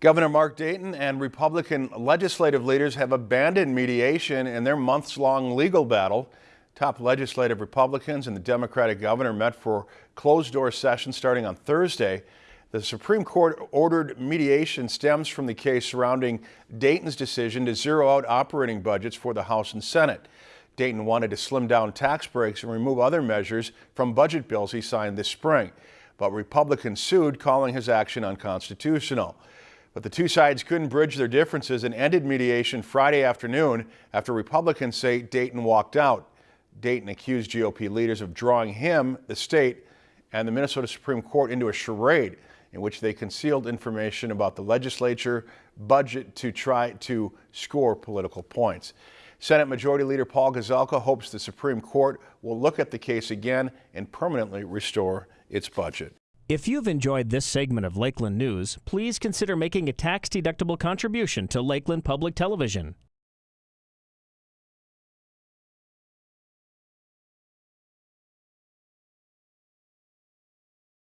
Governor Mark Dayton and Republican legislative leaders have abandoned mediation in their months-long legal battle. Top legislative Republicans and the Democratic governor met for closed-door session starting on Thursday. The Supreme Court ordered mediation stems from the case surrounding Dayton's decision to zero out operating budgets for the House and Senate. Dayton wanted to slim down tax breaks and remove other measures from budget bills he signed this spring. But Republicans sued, calling his action unconstitutional. But the two sides couldn't bridge their differences and ended mediation Friday afternoon after Republicans say Dayton walked out. Dayton accused GOP leaders of drawing him, the state, and the Minnesota Supreme Court into a charade in which they concealed information about the legislature budget to try to score political points. Senate Majority Leader Paul Gazelka hopes the Supreme Court will look at the case again and permanently restore its budget. If you've enjoyed this segment of Lakeland News, please consider making a tax-deductible contribution to Lakeland Public Television.